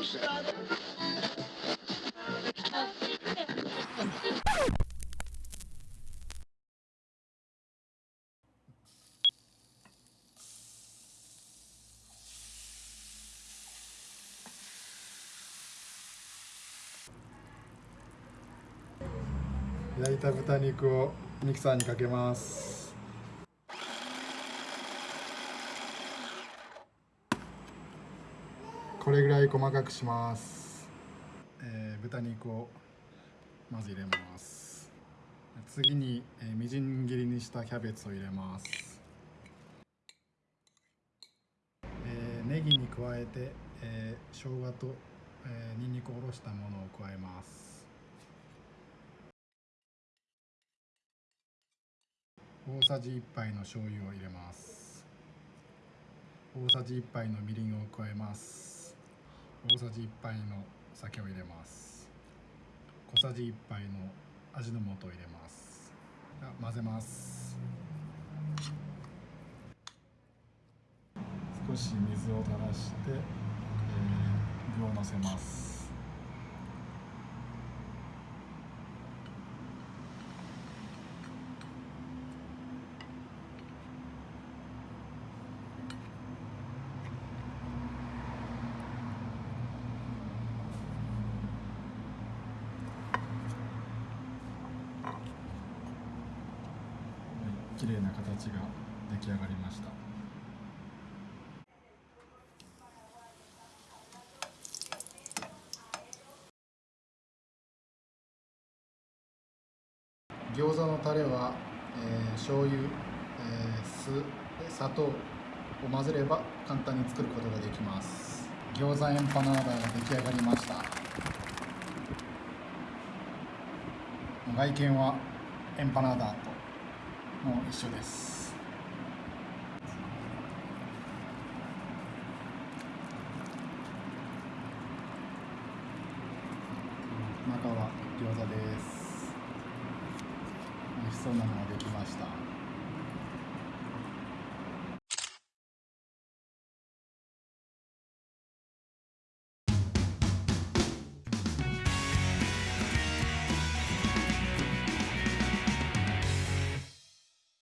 焼いた豚肉をミキサーにかけます。これぐらい細かくします、えー豚肉をまず入れます。次に、えーみじん切りにしたキャベツを入れます、えーネギに加えて、えー生姜と、えー、にんにくをおろしたものを加えます。大さじ1杯の醤油を入れます。大さじ1杯のみりんを加えます。大さじ1杯の酒を入れます。小さじ1杯の味の素を入れます。混ぜます。少し水を垂らして、えー具をのせますはい綺麗な形が出来上がりました。餃子のタレは、えー、醤油、えー、酢砂糖を混ぜれば簡単に作ることができます。餃子エンパナーダが出来上がりました。外見はエンパナーダと。もう一緒です。中は餃子です。美味しそうなのができました。